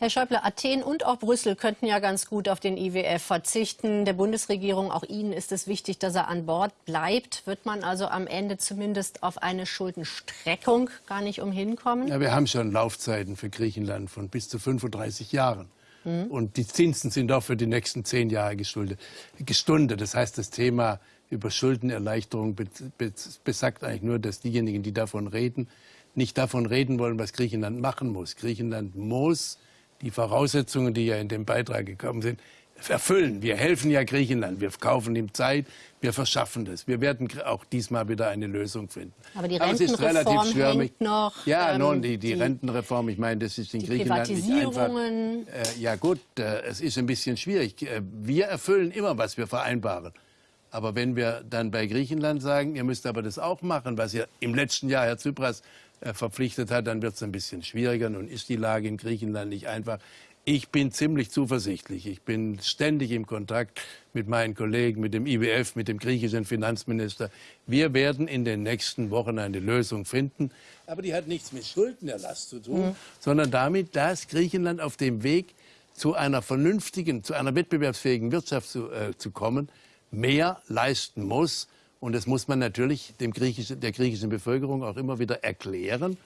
Herr Schäuble, Athen und auch Brüssel könnten ja ganz gut auf den IWF verzichten. Der Bundesregierung, auch Ihnen ist es wichtig, dass er an Bord bleibt. Wird man also am Ende zumindest auf eine Schuldenstreckung gar nicht umhin kommen? Ja, wir haben schon Laufzeiten für Griechenland von bis zu 35 Jahren. Mhm. Und die Zinsen sind auch für die nächsten zehn Jahre gestundet. Das heißt, das Thema über Schuldenerleichterung besagt eigentlich nur, dass diejenigen, die davon reden, nicht davon reden wollen, was Griechenland machen muss. Griechenland muss die Voraussetzungen, die ja in dem Beitrag gekommen sind, erfüllen. Wir helfen ja Griechenland, wir kaufen ihm Zeit, wir verschaffen das. Wir werden auch diesmal wieder eine Lösung finden. Aber die Rentenreform hängt noch. Ja, ähm, nun, die, die, die, Rentenreform, ich meine, das ist in Griechenland nicht einfach. Äh, ja gut, äh, es ist ein bisschen schwierig. Äh, wir erfüllen immer, was wir vereinbaren. Aber wenn wir dann bei Griechenland sagen, ihr müsst aber das auch machen, was ihr im letzten Jahr, Herr Tsipras, verpflichtet hat, dann wird es ein bisschen schwieriger. Nun ist die Lage in Griechenland nicht einfach. Ich bin ziemlich zuversichtlich. Ich bin ständig im Kontakt mit meinen Kollegen, mit dem IWF, mit dem griechischen Finanzminister. Wir werden in den nächsten Wochen eine Lösung finden. Aber die hat nichts mit Schuldenerlass zu tun, mhm. sondern damit, dass Griechenland auf dem Weg zu einer vernünftigen, zu einer wettbewerbsfähigen Wirtschaft zu, äh, zu kommen, mehr leisten muss. Und das muss man natürlich dem griechischen, der griechischen Bevölkerung auch immer wieder erklären.